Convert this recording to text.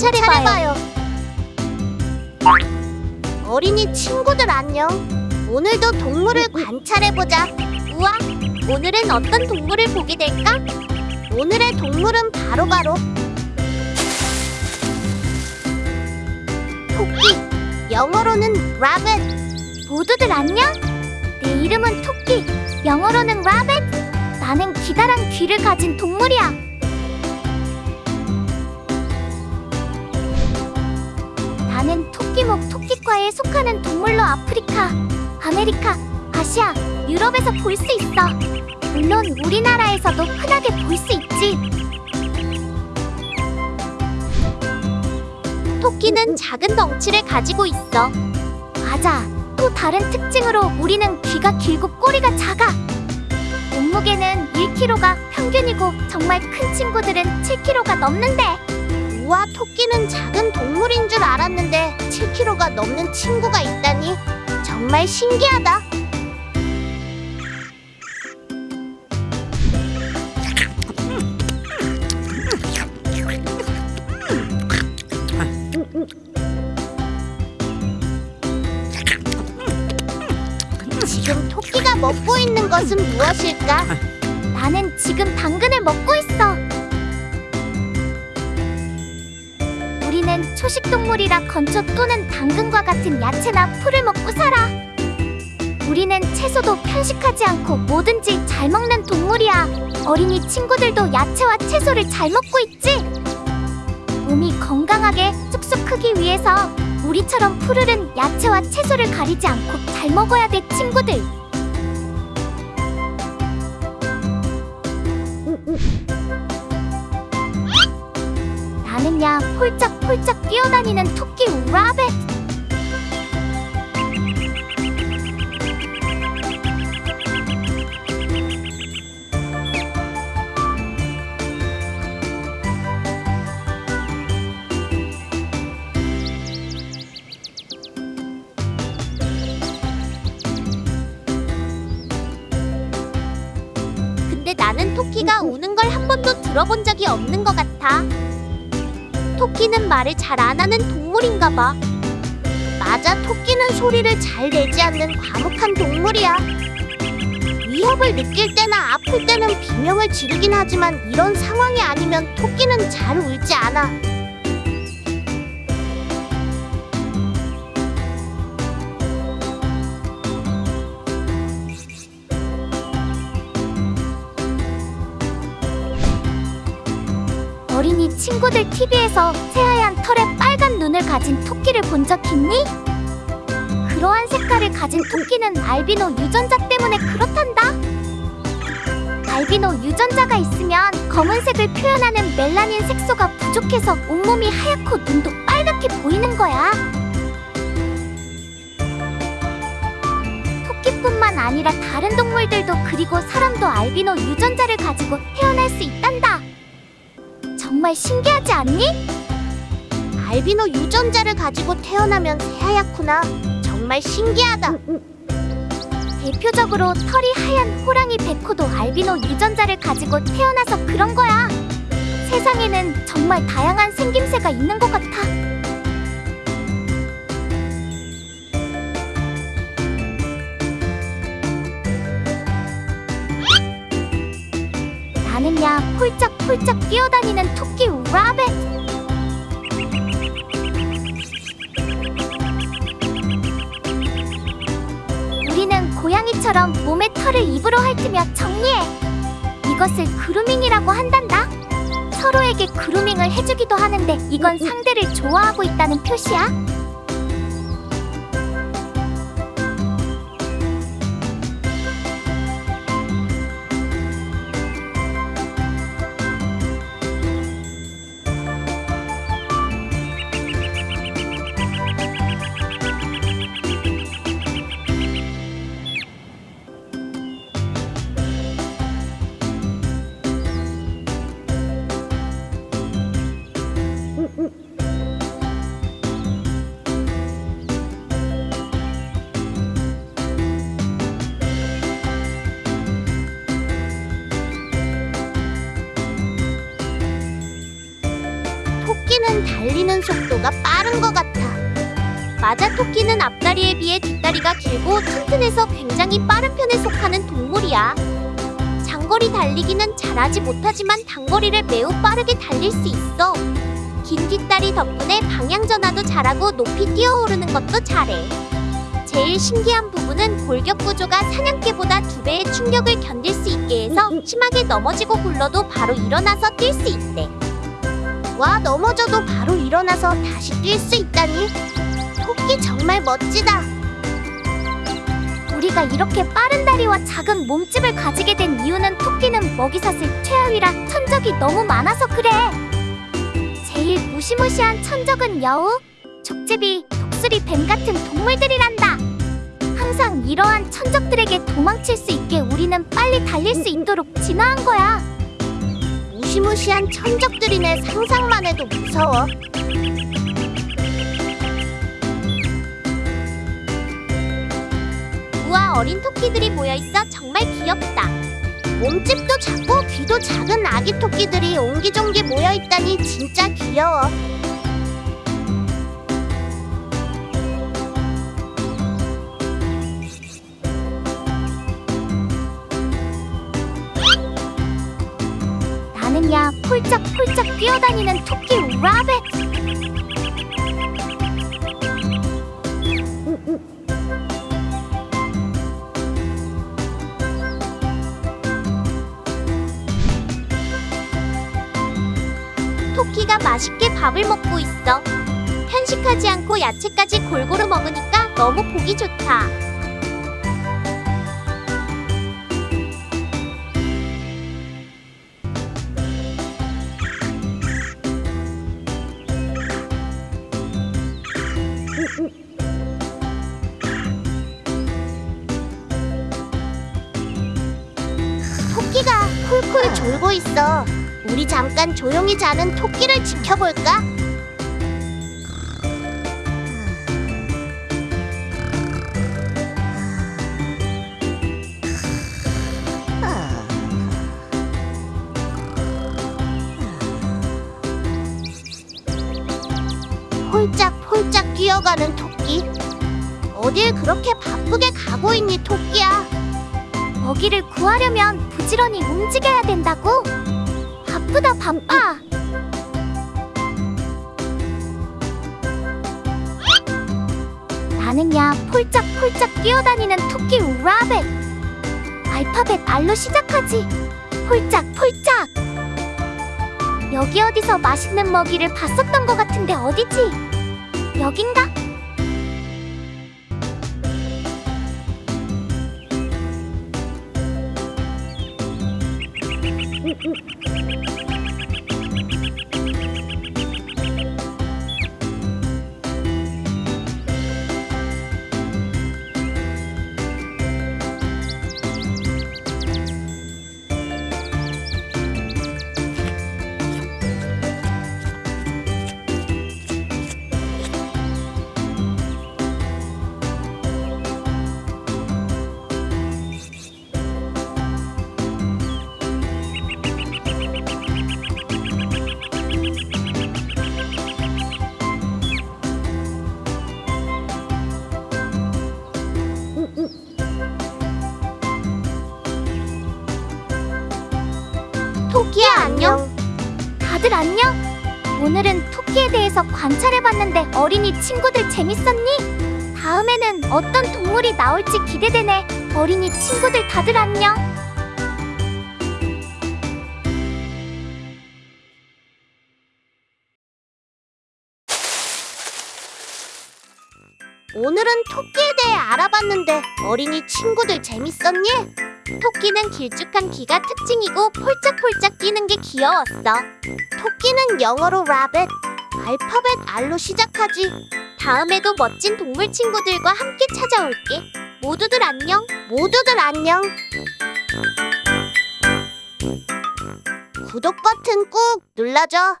관찰해봐요. 어린이 친구들 안녕. 오늘도 동물을 관찰해보자. 우와, 오늘은 어떤 동물을 보게 될까? 오늘의 동물은 바로바로 토끼, 영어로는 rabbit. 모두들 안녕? 내 이름은 토끼, 영어로는 rabbit. 나는 기다란 귀를 가진 동물이야. 토끼목 토끼과에 속하는 동물로 아프리카, 아메리카, 아시아, 유럽에서 볼 수 있어. 물론 우리나라에서도 흔하게 볼 수 있지. 토끼는 작은 덩치를 가지고 있어. 맞아. 또 다른 특징으로 우리는 귀가 길고 꼬리가 작아. 몸무게는 1kg가 평균이고 정말 큰 친구들은 7kg가 넘는데. 우와, 토끼는 작은 동물인 줄 알았는데 7kg가 넘는 친구가 있다니 정말 신기하다. 지금 토끼가 먹고 있는 것은 무엇일까? 나는 지금 당근을 먹고 있어. 초식 동물이라 건초 또는 당근과 같은 야채나 풀을 먹고 살아. 우리는 채소도 편식하지 않고 뭐든지 잘 먹는 동물이야. 어린이 친구들도 야채와 채소를 잘 먹고 있지. 몸이 건강하게 쑥쑥 크기 위해서 우리처럼 푸르른 야채와 채소를 가리지 않고 잘 먹어야 돼, 친구들. 나는야 폴짝 폴짝 뛰어다니는 토끼 라벳. 근데 나는 토끼가 우는 걸 한 번도 들어본 적이 없는 것 같아. 토끼는 말을 잘 안 하는 동물인가 봐. 맞아, 토끼는 소리를 잘 내지 않는 과묵한 동물이야. 위협을 느낄 때나 아플 때는 비명을 지르긴 하지만 이런 상황이 아니면 토끼는 잘 울지 않아. 어린이 친구들 TV에서 새하얀 털에 빨간 눈을 가진 토끼를 본 적 있니? 그러한 색깔을 가진 토끼는 알비노 유전자 때문에 그렇단다. 알비노 유전자가 있으면 검은색을 표현하는 멜라닌 색소가 부족해서 온몸이 하얗고 눈도 빨갛게 보이는 거야. 토끼뿐만 아니라 다른 동물들도 그리고 사람도 알비노 유전자를 가지고 태어날 수 있단다. 정말 신기하지 않니? 알비노 유전자를 가지고 태어나면 새하얗구나. 정말 신기하다. 대표적으로 털이 하얀 호랑이 백호도 알비노 유전자를 가지고 태어나서 그런 거야. 세상에는 정말 다양한 생김새가 있는 것 같아. 나는야 폴짝폴짝 뛰어다니는 토끼 라벳. 우리는 고양이처럼 몸에 털을 입으로 핥으며 정리해. 이것을 그루밍이라고 한단다. 서로에게 그루밍을 해주기도 하는데 이건 상대를 좋아하고 있다는 표시야. 토끼는 달리는 속도가 빠른 것 같아. 맞아, 토끼는 앞다리에 비해 뒷다리가 길고 튼튼해서 굉장히 빠른 편에 속하는 동물이야. 장거리 달리기는 잘하지 못하지만 단거리를 매우 빠르게 달릴 수 있어. 긴 뒷다리 덕분에 방향 전환도 잘하고 높이 뛰어오르는 것도 잘해. 제일 신기한 부분은 골격 구조가 사냥개보다 두 배의 충격을 견딜 수 있게 해서 심하게 넘어지고 굴러도 바로 일어나서 뛸 수 있대. 와, 넘어져도 바로 일어나서 다시 뛸 수 있다니. 토끼 정말 멋지다. 우리가 이렇게 빠른 다리와 작은 몸집을 가지게 된 이유는 토끼는 먹이사슬 최하위라 천적이 너무 많아서 그래. 제일 무시무시한 천적은 여우, 족제비, 독수리, 뱀 같은 동물들이란다. 항상 이러한 천적들에게 도망칠 수 있게 우리는 빨리 달릴 수 있도록 진화한 거야. 무시무시한 천적들이네 상상만 해도 무서워. 우와 어린 토끼들이 모여있어 정말 귀엽다. 몸집도 작고 귀도 작은 아기 토끼들이 옹기종기 모여있다니 진짜 귀여워. 나는야 폴짝폴짝 뛰어다니는 토끼 라벳. 토끼가 맛있게 밥을 먹고 있어. 편식하지 않고 야채까지 골고루 먹으니까 너무 보기 좋다. 있어. 우리 잠깐 조용히 자는 토끼를 지켜볼까? 홀짝홀짝 뛰어가는 토끼. 어딜 그렇게 바쁘게 가고 있니, 토끼야? 먹이를 구하려면 부지런히 움직여야 된다고? 바쁘다 바빠. 나는야 폴짝폴짝 뛰어다니는 토끼 라벳. 알파벳 R로 시작하지. 폴짝폴짝. 여기 어디서 맛있는 먹이를 봤었던 것 같은데 어디지? 여긴가? 토끼야 안녕. 다들 안녕? 오늘은 토끼에 대해서 관찰해봤는데 어린이 친구들 재밌었니? 다음에는 어떤 동물이 나올지 기대되네. 어린이 친구들 다들 안녕. 오늘은 토끼에 대해 알아봤는데 어린이 친구들 재밌었니? 토끼는 길쭉한 귀가 특징이고 폴짝폴짝 뛰는 게 귀여웠어. 토끼는 영어로 rabbit, 알파벳 R로 시작하지. 다음에도 멋진 동물 친구들과 함께 찾아올게. 모두들 안녕. 모두들 안녕. 구독 버튼 꾹 눌러줘.